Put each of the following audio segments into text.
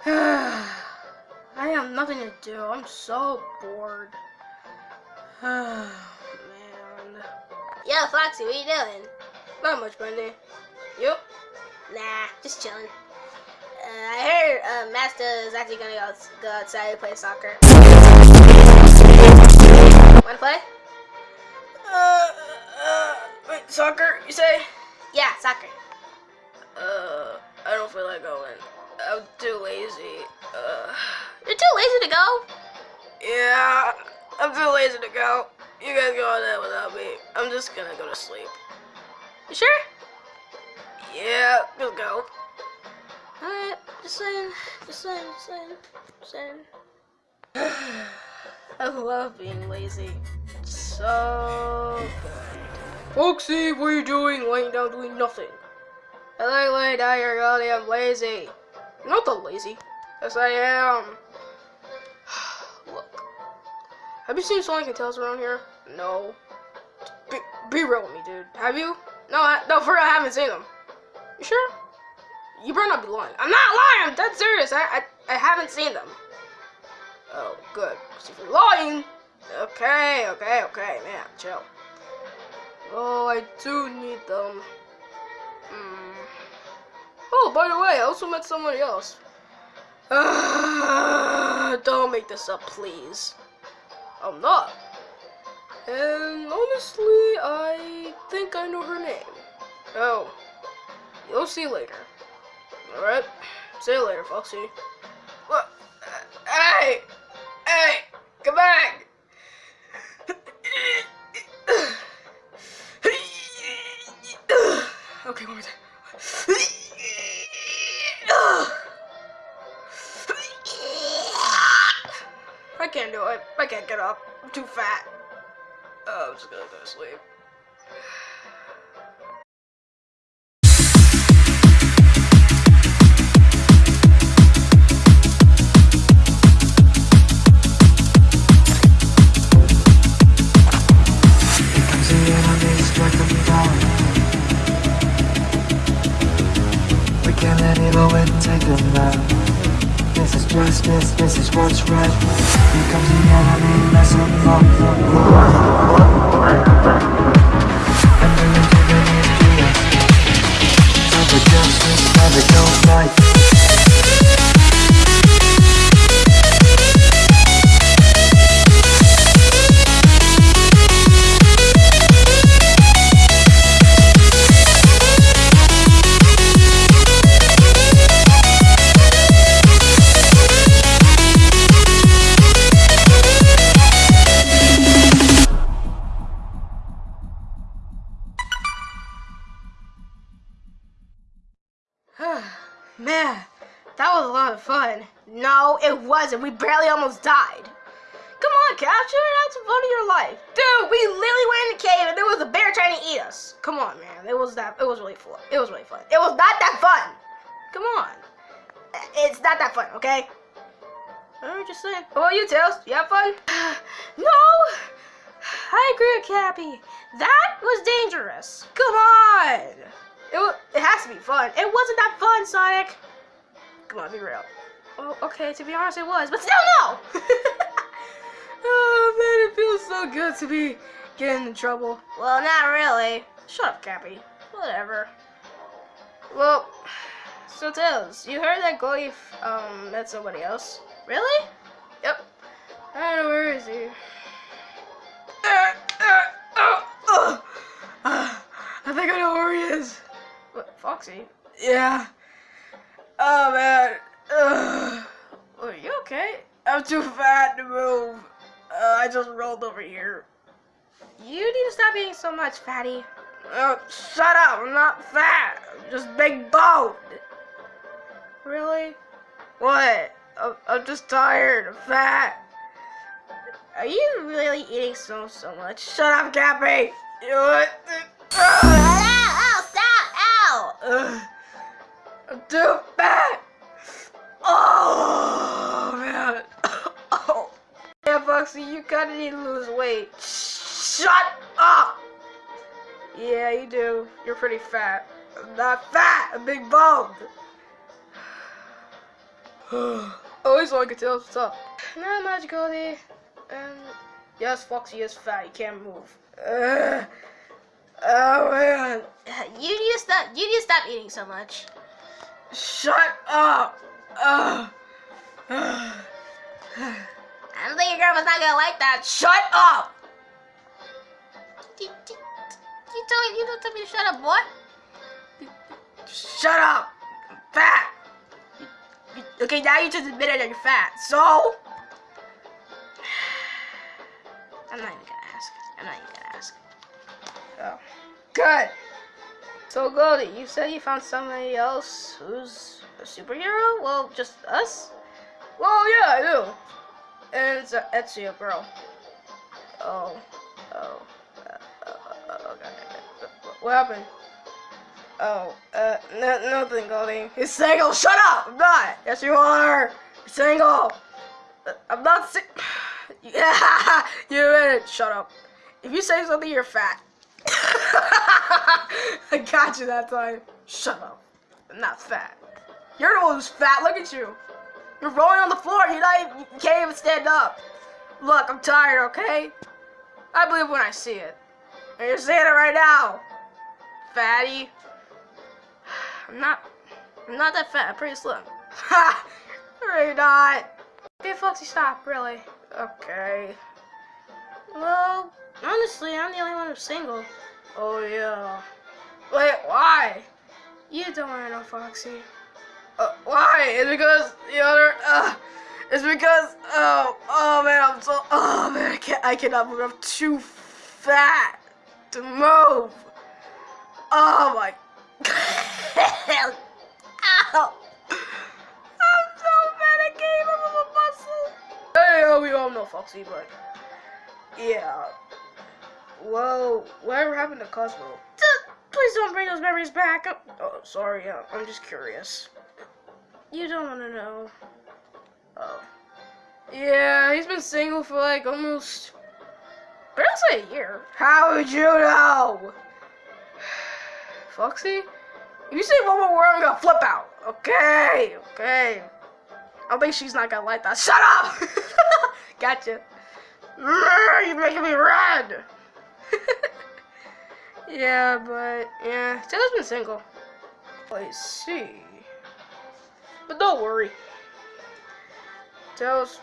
I have nothing to do. I'm so bored. Man. Yo, Foxy, what you doing? Not much, Bundy. You? Nah, just chilling. Uh, I heard uh, Master is actually gonna go, go outside and play soccer. Wanna play? Uh, uh, wait, soccer, you say? Yeah, soccer. Uh, I don't feel like going. I'm too lazy. Uh, You're too lazy to go. yeah, I'm too lazy to go. You guys go on that without me. I'm just gonna go to sleep. You sure? Yeah, just go. Alright, just saying, just saying, just saying, just saying. I love being lazy. So good. Foxy, what are you doing laying down doing nothing? I like laying down here, goddamn lazy. You're not that lazy. Yes, I am. Look. Have you seen Sonic and Tails around here? No. Be, be real with me, dude. Have you? No, I, no, for real, I haven't seen them. You sure? You better not be lying. I'm not lying. I'm dead serious. I, I, I haven't seen them. Oh, good. 'Cause if you're lying, okay, okay, okay, man, chill. Oh, I do need them. Hmm. Oh, by the way, I also met somebody else. Uh, don't make this up, please. I'm not. And honestly, I think I know her name. Oh, you'll see later. Alright, see you later, Foxy. What? Hey! Hey! Come back! okay, one more time. Can't do it. I can't get up. I'm too fat. Oh, I'm just gonna go to sleep. Comes out. This is what's right. Here comes the enemy, mess them up. And the integrity is. Time for justice, never go fight. No, it wasn't. We barely almost died. Come on, Capture, that's the fun of your life. Dude, we literally went in the cave and there was a bear trying to eat us. Come on, man. It was that it was really fun. It was really fun. It was not that fun. Come on. It's not that fun, okay? I'm just saying. How about you, Tails? You have fun? no! I agree with Cappy. That was dangerous. Come on! It, it has to be fun. It wasn't that fun, Sonic. Come on, be real. Oh, okay, to be honest, it was, but still no! oh, man, it feels so good to be getting in trouble. Well, not really. Shut up, Cappy. Whatever. Well, so Tails, you heard that Goyf, um, met somebody else? Really? Yep. I don't know, where is he? Uh, uh, oh, oh. Uh, I think I know where he is. What, Foxy? Yeah. Oh man. Ugh. Are you okay? I'm too fat to move. Uh, I just rolled over here. You need to stop eating so much, fatty. Oh, shut up! I'm not fat. I'm just big boned. Really? What? I'm, I'm just tired. I'm fat. Are you really eating so so much? Shut up, Cappy. You know what? Ow! Ow! Stop! Ow! Ugh. I'm too fat. Oh man. Oh. Yeah, Foxy, you kinda need to lose weight. Shut up. Yeah, you do. You're pretty fat. I'm not fat. I'm big boned. Always oh, like to tell what's up. Not much, Goldie. And yes, Foxy is fat. He can't move. Ugh. Oh man. You need to stop. You need to stop eating so much. Shut up. Ugh. I don't think your grandma's not gonna like that. Shut up. You, you, you told you don't tell me to shut up, boy. Shut up. I'm fat. You- Okay, now you just admitted that you're fat. So. I'm not even gonna ask. I'm not even gonna ask. Oh. Good. So, Goldie, you said you found somebody else who's a superhero? Well, just us? Well, yeah, I do. And it's Etsy, a girl. Oh. Oh. Uh, uh, uh, okay. What happened? Oh, uh, n- nothing, Goldie. He's single. Shut up! I'm not. Yes, you are. Single. Uh, I'm not si- Yeah, you it. Shut up. If you say something, you're fat. I got you that time. Shut up. I'm not fat. You're the one who's fat. Look at you. You're rolling on the floor. You can't even stand up. Look, I'm tired, okay? I believe when I see it. And you're seeing it right now. Fatty. I'm not I'm not that fat, I'm pretty slim. Ha! Really not. Okay, Foxy, stop, really. Okay. Well, honestly, I'm the only one who's single. Oh, yeah. Wait, why? You don't want to know, Foxy. Uh, why? It's because the other, uh, it's because, oh, oh man, I'm so, oh man, I can't, I cannot move. I'm too fat to move. Oh my, ow. I'm so fat, I can't even move a muscle. Hey, oh, we all know Foxy, but, yeah. Whoa, whatever happened to Cosmo? Please don't bring those memories back. Oh, sorry, I'm just curious. You don't want to know. Oh. Yeah, he's been single for like almost. Barely a year. How would you know? Foxy? If you say one more word, I'm gonna flip out. Okay, okay. I think she's not gonna like that. Shut up! gotcha. Mmm, you're making me red! yeah, but yeah, Taylor's been single. I see. But don't worry. Tails,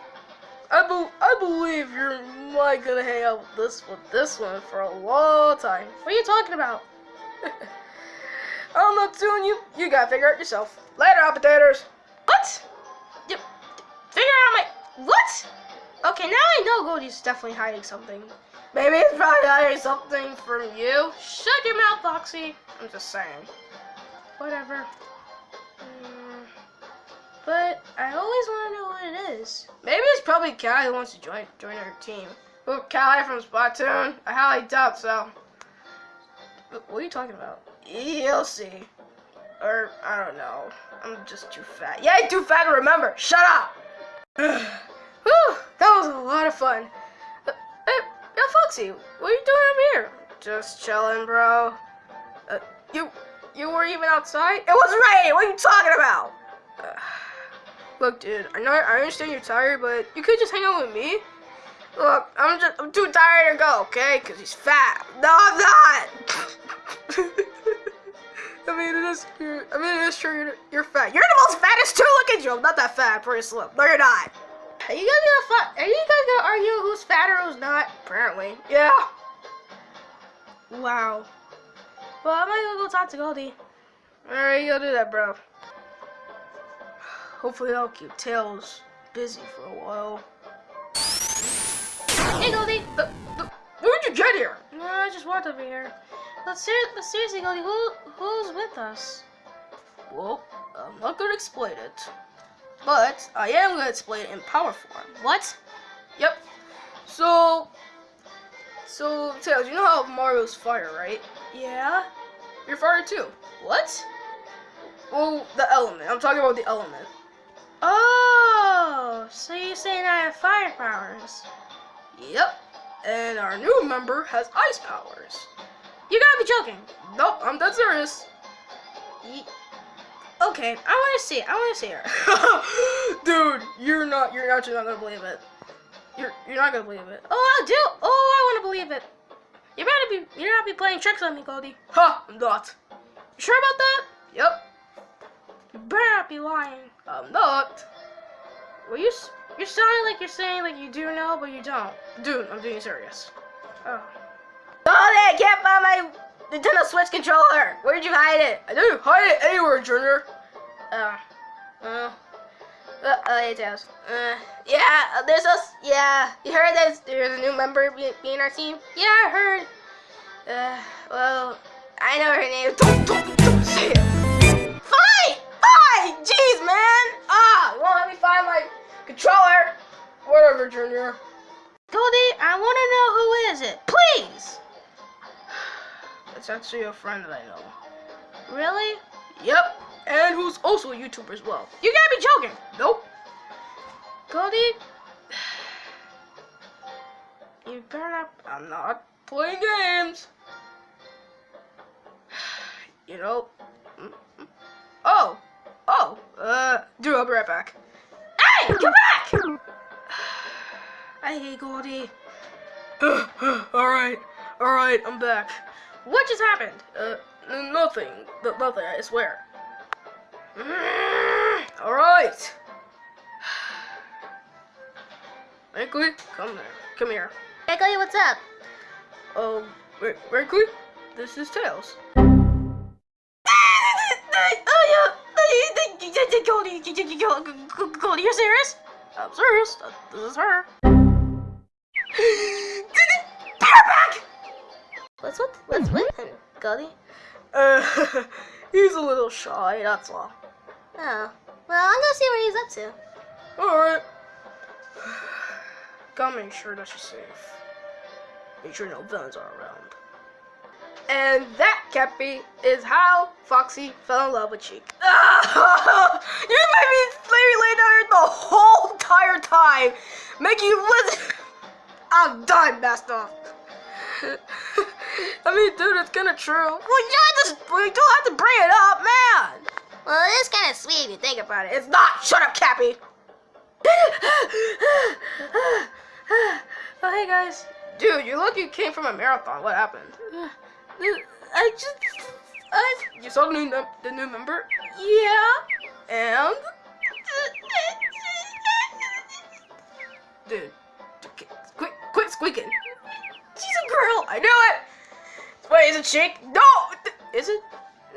I, be- I believe you're like gonna hang out with this this one for a long time. What are you talking about? I'm not doing you. You gotta figure it yourself. Later, appetiters. What? You, figure out my what? Okay, now I know Goldie's definitely hiding something. Maybe he's probably hiding something from you. Shut your mouth, Foxy. I'm just saying. Whatever. But I always want to know what it is. Maybe it's probably Callie who wants to join join our team. Who, Callie from Splatoon? I highly doubt so. But What are you talking about? You'll see. Or, I don't know. I'm just too fat. Yeah, I'm too fat to remember. Shut up! Whew, that was a lot of fun. Uh, hey, yo, Foxy, what are you doing up here? Just chilling, bro. Uh, you, you were even outside? It was raining. What are you talking about? Uh, look, dude, I know I understand you're tired, but you could just hang out with me. Look, I'm just I'm too tired to go, okay? Cause he's fat. No, I'm not. I mean, it is. I mean, it is true. You're, you're fat. You're the most fattest too. Look at you. I'm not that fat. Pretty slim. No, you're not. Are you guys gonna fight? Are you guys gonna argue who's fat or who's not? Apparently. Yeah. Wow. Well, I'm gonna go talk to Goldie. Alright, you go do that, bro. Hopefully I'll keep Tails busy for a while. Hey, Goldie! Uh, uh, where'd you get here? No, I just walked over here. But, ser but seriously, Goldie, who who's with us? Well, I'm not gonna explain it. But I am gonna explain it in power form. What? Yep. So, so Tails, you know how Mario's fire, right? Yeah. You're fire too. What? Well, the element. I'm talking about the element. Oh, so you're saying I have fire powers? Yep. And our new member has ice powers. You gotta be joking. Nope, I'm dead serious. Ye- Okay, I want to see it. I want to see her. Dude, you're not. You're actually not gonna believe it. You're you're not gonna believe it. Oh, I do. Oh, I want to believe it. You better be. You're not be playing tricks on me, Goldie. Huh? I'm not. You sure about that? Yep. You better not be lying. I'm not. Well, you you're sounding like you're saying like you do know, but you don't. Dude, I'm being serious. Oh. Oh, I can't find my Nintendo Switch controller. Where'd you hide it? I didn't hide it anywhere, Junior. Uh, uh, uh, uh. Uh, yeah, there's us. Yeah, you heard there's there's a new member be, being our team. Yeah, I heard. Uh, well, I know her name. Don't, don't, don't say it. Jeez, man. Ah, you won't let me find my controller. Whatever, Junior. Goldie, I want to know who is it, please. It's actually a friend that I know. Really? Yep. And who's also a YouTuber as well. You gotta be joking. Nope. Goldie, You better not. I'm not playing games. You know. mm, mm. Oh. Oh. Uh. Dude, I'll be right back. hey, come back. Hey, Goldie. all right. All right. I'm back. What just happened? Uh. Nothing. N- Nothing. I swear. All right. Wrinkly, come there. Come here. Hey, Goldie, what's up? Oh, Wr- Wrinkly, this is Tails. Goldie, Goldie, you're serious? I'm serious. uh, This is her. back! What's what? What's with him, Goldie? Uh, he's a little shy, that's all. Oh, well, I'm gonna see what he's up to. Alright. Gotta make sure that she's safe. Make sure no villains are around. And that, Cappy, is how Foxy fell in love with Cheek. you made me lay, lay down here the whole entire time, making you listen. I'm done, Master. I mean, dude, it's kinda true. Well, yeah, just, we don't have to bring it up, man. Well, it is kind of sweet if you think about it. It's not. Shut up, Cappy. oh, hey guys. Dude, you look you came from a marathon. What happened? Uh, I just. I. You saw the new the new member? Yeah. And. Dude, quit quit squeaking. She's a girl. I knew it. Wait, is it chick? No. Is it?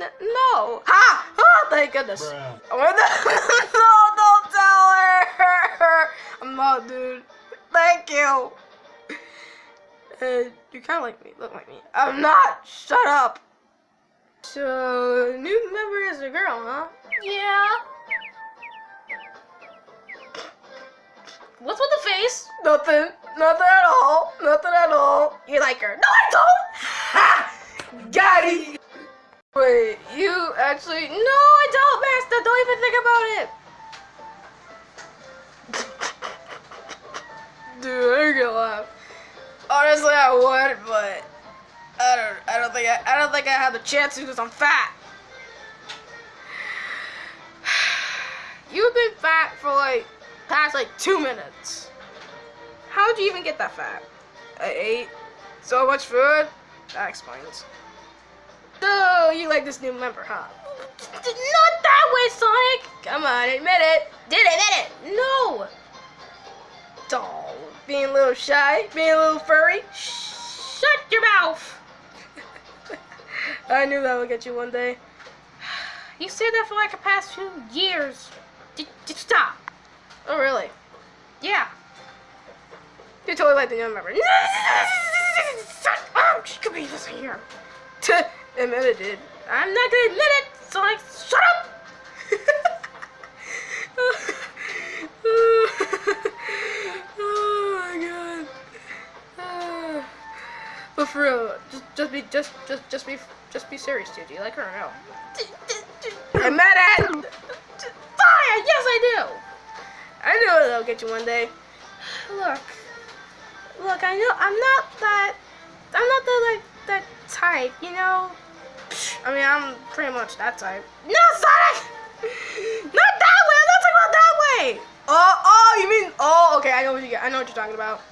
N- no. Ha! Oh, thank goodness. Bruh. No, don't tell her. I'm not, dude. Thank you. Uh, you kind of like me. Look like me. I'm not. Shut up. So, new member is a girl, huh? Yeah. What's with the face? Nothing. Nothing at all. Nothing at all. You like her? No, I don't. Ha! Got it. Wait, you actually? No, I don't, Master. Don't even think about it. Dude, I'm gonna laugh. Honestly, I would, but I don't. I don't think I. I don't think I have the chance because I'm fat. You've been fat for like past like two minutes. How'd you even get that fat? I ate so much food. That explains. So you like this new member, huh? Not that way, Sonic. Come on, admit it. Did it, admit it. No. Doll, being a little shy, being a little furry. Shut your mouth. I knew that would get you one day. You said that for like the past few years. Just, just stop. Oh, really? Yeah. You totally like the new member. Shut oh, up! She could be listening here. admit it, dude. I'm not gonna admit it, so like, shut up! oh my god. But for real, just, just be, just, just, just be, just be serious, dude. Do you like her or no? I'm mad at. Fine. Yes, I do. I know it'll get you one day. Look, look. I know I'm not that. I'm not the like that type. You know. I mean, I'm pretty much that type. No, Sonic. Not that way. I'm not talking about that way. Oh, oh, you mean? Oh, okay. I know what you. Get I know what you're talking about.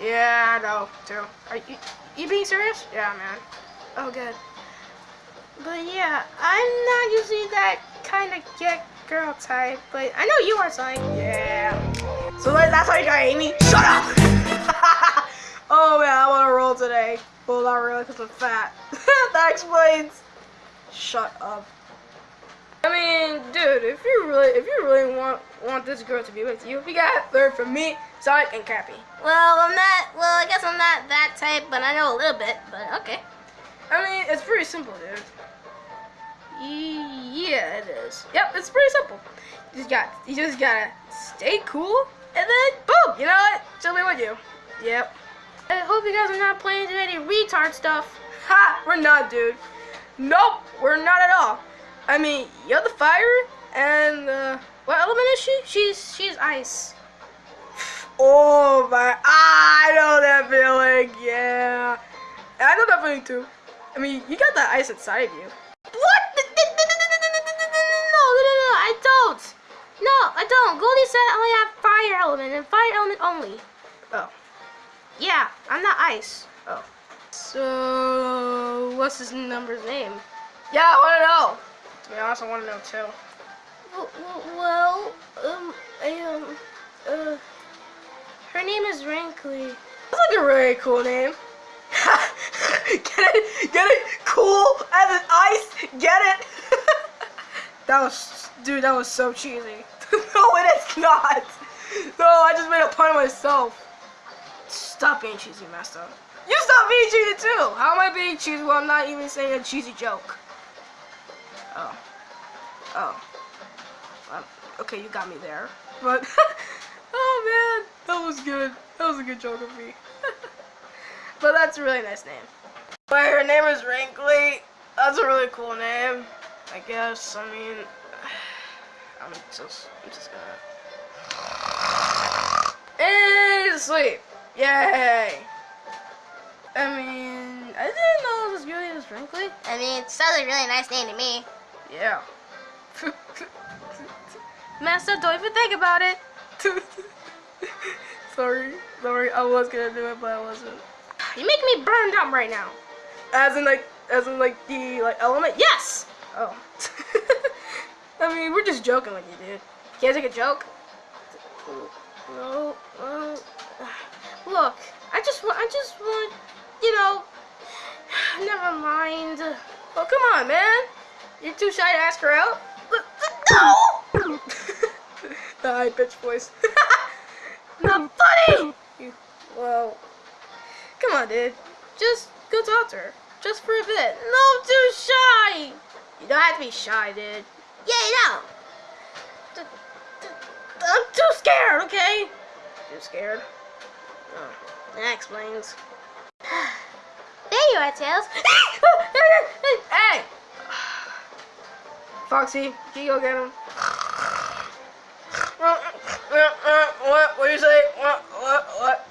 Yeah, I know too. Are you? You being serious? Yeah, man. Oh, good. But yeah, I'm not usually that kind of get girl type, but I know you are, Sonic. Yeah. So like, that's how you got Amy. Shut up. oh man, I want to roll today. Well, not really, cause I'm fat. that explains. Shut up. I mean, dude, if you really, if you really want want this girl to be with you, you gotta learn from me, Sonic, and Cappy. Well, I'm not. Well, I guess I'm not that type, but I know a little bit. But okay. I mean, it's pretty simple, dude. Yeah, it is. Yep, it's pretty simple. You just got, you just gotta stay cool, and then boom, you know what? She'll be with you. Yep. I hope you guys are not playing any retard stuff. Ha! We're not, dude. Nope, we're not at all. I mean, you're the fire, and uh, what element is she? She's she's ice. Oh my! I know that feeling. Yeah, I know that feeling too. I mean, you got that ice inside of you. What? No, no, no, no, I don't. No, I don't. Goldie said I only have fire element and fire element only. Oh. Yeah, I'm not ice. Oh. So, what's his number's name? Yeah, I want to know. To be honest, I want to know too. Well, um, I, um, uh, her name is Rankly. That's like a really cool name. Get it? Get it? Cool as an ice? Get it? that was, dude, that was so cheesy. no, it is not. No, I just made a pun of myself. Stop being cheesy, Master. You stop being cheesy too. How am I being cheesy while I'm not even saying a cheesy joke? Oh. Oh. Um, okay, you got me there. But, oh man, that was good. That was a good joke of me. but that's a really nice name. But her name is Rankly. That's a really cool name. I guess. I mean, I'm just, I'm just gonna. And he's asleep. Yay! I mean, I didn't know it was really as Rankly. I mean, it sounds like a really nice name to me. Yeah. Master, don't even think about it. sorry, sorry. I was gonna do it, but I wasn't. You make me burned up right now. As in like, as in like the like element. Yes. Oh. I mean, we're just joking with you, dude. Can't take a joke. No, no. Look, I just want, I just want, you know. Never mind. Oh, come on, man. You're too shy to ask her out. No. the high pitched voice. Not funny. You, well, come on, dude. Just go talk to her, just for a bit. No, too shy. You don't have to be shy, dude. Yeah, you know. I'm too scared. Okay. Too scared. Oh, that explains. There you are, Tails. hey! Foxy, can you go get him? What? What do you say? What? What? What?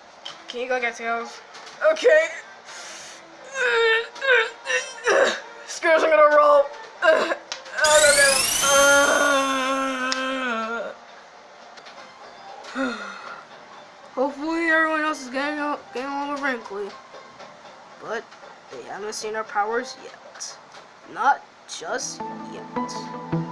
Can you go get Tails? Okay. Screws, I'm gonna roll. Hopefully everyone else is getting, getting along with Wrinkly. But they haven't seen our powers yet. Not just yet.